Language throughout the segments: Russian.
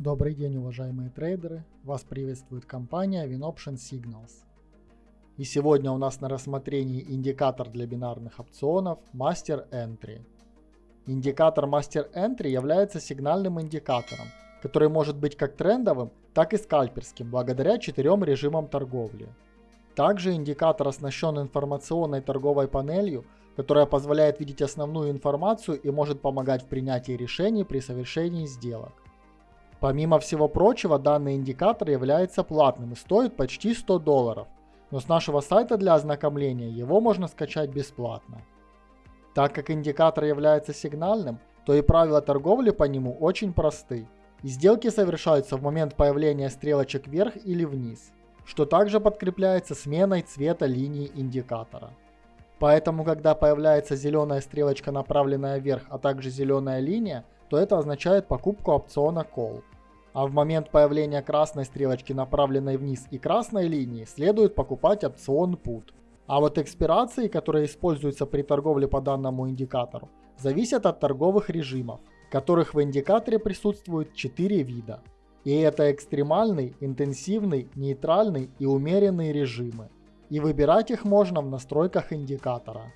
Добрый день, уважаемые трейдеры! Вас приветствует компания WinOption Signals. И сегодня у нас на рассмотрении индикатор для бинарных опционов Master Entry. Индикатор Master Entry является сигнальным индикатором, который может быть как трендовым, так и скальперским, благодаря четырем режимам торговли. Также индикатор оснащен информационной торговой панелью, которая позволяет видеть основную информацию и может помогать в принятии решений при совершении сделок. Помимо всего прочего, данный индикатор является платным и стоит почти 100 долларов, но с нашего сайта для ознакомления его можно скачать бесплатно. Так как индикатор является сигнальным, то и правила торговли по нему очень просты. И сделки совершаются в момент появления стрелочек вверх или вниз, что также подкрепляется сменой цвета линии индикатора. Поэтому, когда появляется зеленая стрелочка, направленная вверх, а также зеленая линия, то это означает покупку опциона Call. А в момент появления красной стрелочки, направленной вниз, и красной линии, следует покупать опцион Put. А вот экспирации, которые используются при торговле по данному индикатору, зависят от торговых режимов, которых в индикаторе присутствует 4 вида. И это экстремальный, интенсивный, нейтральный и умеренный режимы. И выбирать их можно в настройках индикатора.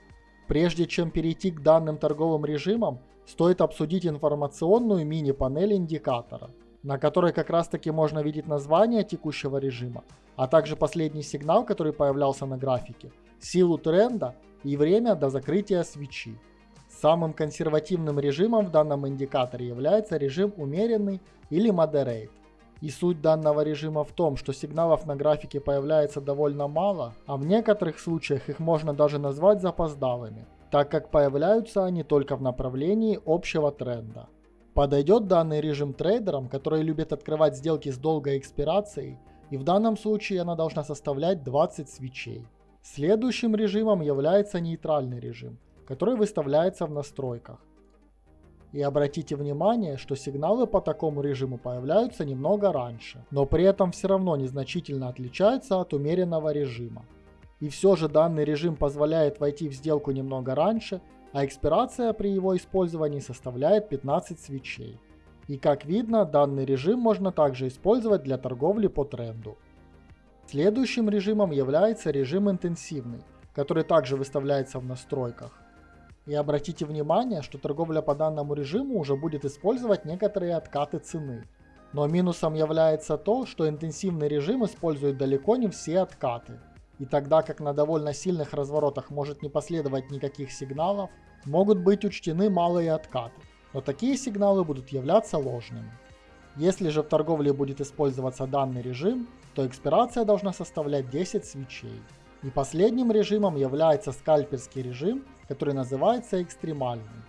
Прежде чем перейти к данным торговым режимам, стоит обсудить информационную мини-панель индикатора – на которой как раз таки можно видеть название текущего режима, а также последний сигнал, который появлялся на графике, силу тренда и время до закрытия свечи. Самым консервативным режимом в данном индикаторе является режим умеренный или moderate. И суть данного режима в том, что сигналов на графике появляется довольно мало, а в некоторых случаях их можно даже назвать запоздалыми, так как появляются они только в направлении общего тренда. Подойдет данный режим трейдерам, которые любят открывать сделки с долгой экспирацией, и в данном случае она должна составлять 20 свечей. Следующим режимом является нейтральный режим, который выставляется в настройках. И обратите внимание, что сигналы по такому режиму появляются немного раньше, но при этом все равно незначительно отличаются от умеренного режима. И все же данный режим позволяет войти в сделку немного раньше а экспирация при его использовании составляет 15 свечей. И как видно, данный режим можно также использовать для торговли по тренду. Следующим режимом является режим интенсивный, который также выставляется в настройках. И обратите внимание, что торговля по данному режиму уже будет использовать некоторые откаты цены. Но минусом является то, что интенсивный режим использует далеко не все откаты. И тогда как на довольно сильных разворотах может не последовать никаких сигналов, могут быть учтены малые откаты, но такие сигналы будут являться ложными. Если же в торговле будет использоваться данный режим, то экспирация должна составлять 10 свечей. И последним режимом является скальперский режим, который называется экстремальный.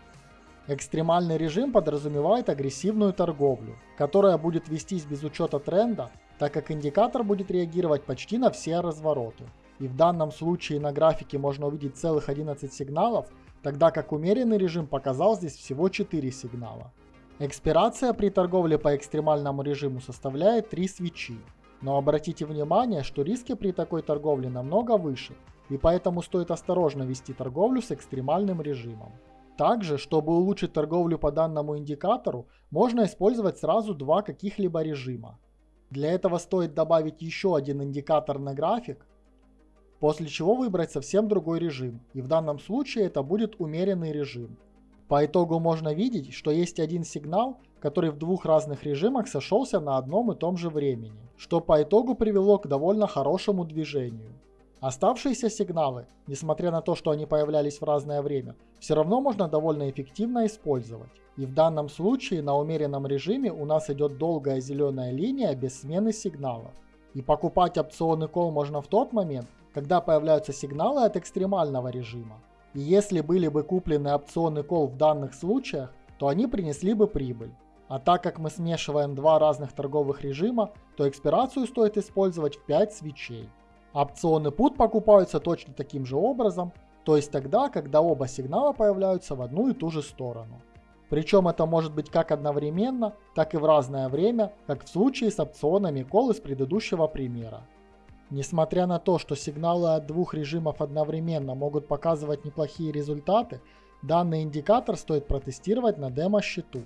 Экстремальный режим подразумевает агрессивную торговлю, которая будет вестись без учета тренда, так как индикатор будет реагировать почти на все развороты. И в данном случае на графике можно увидеть целых 11 сигналов, тогда как умеренный режим показал здесь всего 4 сигнала. Экспирация при торговле по экстремальному режиму составляет 3 свечи. Но обратите внимание, что риски при такой торговле намного выше, и поэтому стоит осторожно вести торговлю с экстремальным режимом. Также, чтобы улучшить торговлю по данному индикатору, можно использовать сразу два каких-либо режима. Для этого стоит добавить еще один индикатор на график, после чего выбрать совсем другой режим, и в данном случае это будет умеренный режим. По итогу можно видеть, что есть один сигнал, который в двух разных режимах сошелся на одном и том же времени, что по итогу привело к довольно хорошему движению. Оставшиеся сигналы, несмотря на то, что они появлялись в разное время, все равно можно довольно эффективно использовать. И в данном случае на умеренном режиме у нас идет долгая зеленая линия без смены сигналов. И покупать опционы кол можно в тот момент, когда появляются сигналы от экстремального режима. И если были бы куплены опционы кол в данных случаях, то они принесли бы прибыль. А так как мы смешиваем два разных торговых режима, то экспирацию стоит использовать в 5 свечей. Опционы PUT покупаются точно таким же образом, то есть тогда, когда оба сигнала появляются в одну и ту же сторону. Причем это может быть как одновременно, так и в разное время, как в случае с опционами кол из предыдущего примера. Несмотря на то, что сигналы от двух режимов одновременно могут показывать неплохие результаты, данный индикатор стоит протестировать на демо-счету.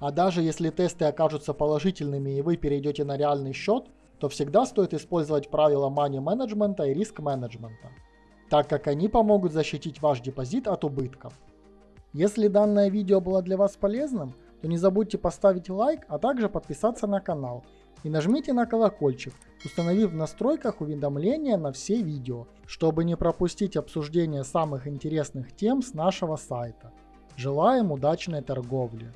А даже если тесты окажутся положительными и вы перейдете на реальный счет, то всегда стоит использовать правила money менеджмента и риск менеджмента, так как они помогут защитить ваш депозит от убытков. Если данное видео было для вас полезным, то не забудьте поставить лайк, а также подписаться на канал и нажмите на колокольчик, установив в настройках уведомления на все видео, чтобы не пропустить обсуждение самых интересных тем с нашего сайта. Желаем удачной торговли!